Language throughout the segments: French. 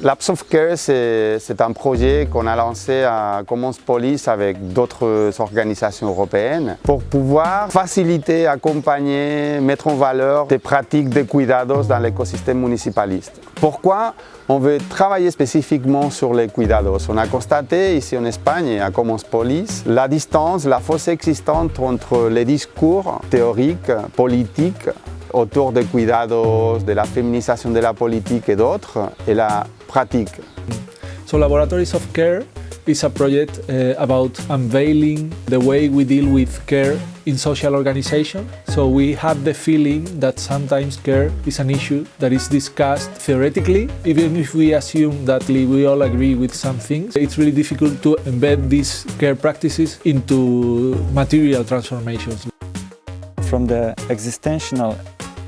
Labs of Care, c'est un projet qu'on a lancé à Commons Police avec d'autres organisations européennes pour pouvoir faciliter, accompagner, mettre en valeur des pratiques de cuidados dans l'écosystème municipaliste. Pourquoi on veut travailler spécifiquement sur les cuidados? On a constaté ici en Espagne, à Commons Police, la distance, la fosse existante entre les discours théoriques, politiques, autour des cuidados, de la féminisation de la politique et d'autres, et la pratique. So Laboratories of Care is a project uh, about unveiling the way we deal with care in social organization. So we have the feeling that sometimes care is an issue that is discussed theoretically, even if we assume that we all agree with some things. It's really difficult to embed these care practices into material transformations. From the existential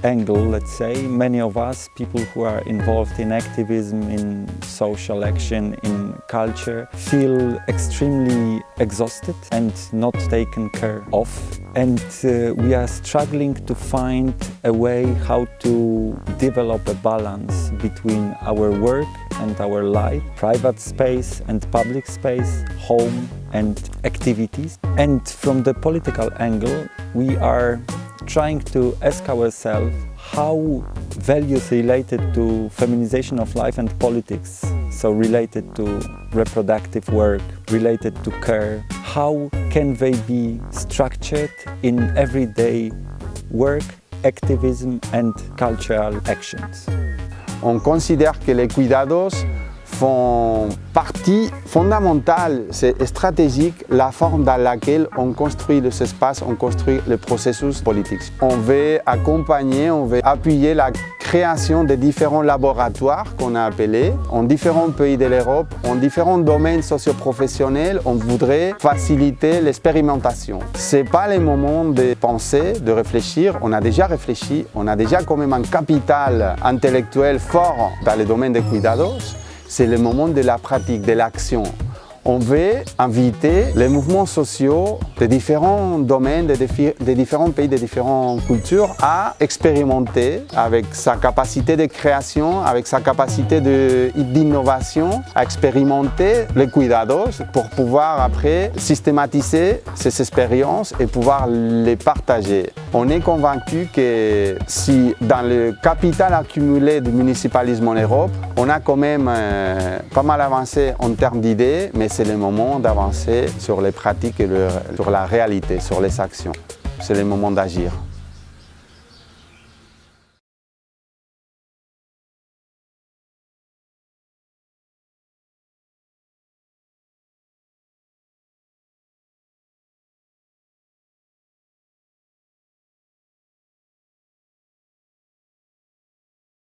angle, let's say, many of us, people who are involved in activism, in social action, in culture, feel extremely exhausted and not taken care of. And uh, we are struggling to find a way how to develop a balance between our work and our life, private space and public space, home and activities. And from the political angle, we are trying to ask ourselves how values related to feminization of life and politics, so related to reproductive work, related to care, how can they be structured in everyday work, activism and cultural actions. On considère que les cuidados font partie fondamentale, c'est stratégique, la forme dans laquelle on construit les espaces, on construit le processus politique. On veut accompagner, on veut appuyer la création de différents laboratoires qu'on a appelés en différents pays de l'Europe, en différents domaines socioprofessionnels. On voudrait faciliter l'expérimentation. Ce n'est pas le moment de penser, de réfléchir. On a déjà réfléchi, on a déjà quand même un capital intellectuel fort dans le domaine des cuidados c'est le moment de la pratique, de l'action on veut inviter les mouvements sociaux de différents domaines, de, différents pays, de différentes cultures à expérimenter avec sa capacité de création, avec sa capacité d'innovation, à expérimenter les cuidados pour pouvoir après systématiser ces expériences et pouvoir les partager. On est convaincu que si dans le capital accumulé du municipalisme en Europe, on a quand même euh, pas mal avancé en termes d'idées, mais c'est le moment d'avancer sur les pratiques et sur la réalité, sur les actions. C'est le moment d'agir.